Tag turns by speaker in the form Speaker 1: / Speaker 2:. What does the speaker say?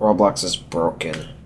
Speaker 1: Roblox is broken.